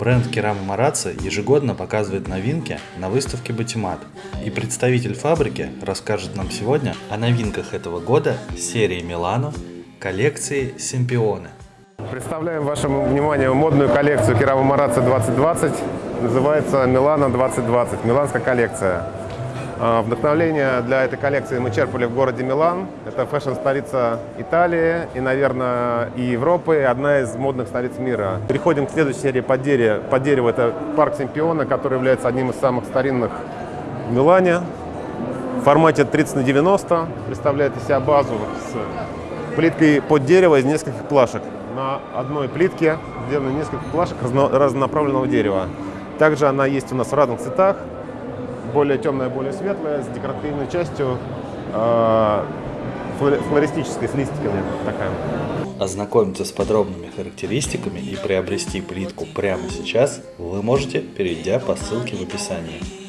Бренд Керама Марацци ежегодно показывает новинки на выставке Батимат. И представитель фабрики расскажет нам сегодня о новинках этого года серии Милано коллекции Симпионы. Представляем вашему вниманию модную коллекцию Керама Марацци 2020. Называется Милано 2020, миланская коллекция. А, Вдохновление для этой коллекции мы черпали в городе Милан. Это фэшн-столица Италии и, наверное, и Европы, и одна из модных столиц мира. Переходим к следующей серии под дерево. Под дерево это парк Симпиона, который является одним из самых старинных в Милане. В формате 30 на 90 представляет из себя базу с плиткой под дерево из нескольких плашек. На одной плитке сделано несколько плашек разно- разнонаправленного дерева. Также она есть у нас в разных цветах более темная, более светлая, с декоративной частью, э, флори- флористической, с листиками такая. Ознакомиться с подробными характеристиками и приобрести плитку прямо сейчас вы можете, перейдя по ссылке в описании.